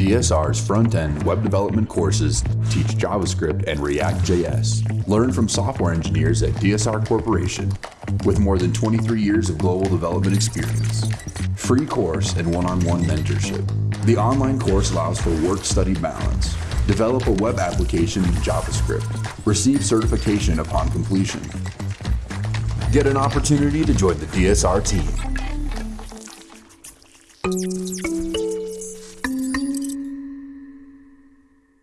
DSR's front-end web development courses teach JavaScript and React.js. Learn from software engineers at DSR Corporation with more than 23 years of global development experience. Free course and one-on-one mentorship. The online course allows for work-study balance. Develop a web application in JavaScript. Receive certification upon completion. Get an opportunity to join the DSR team.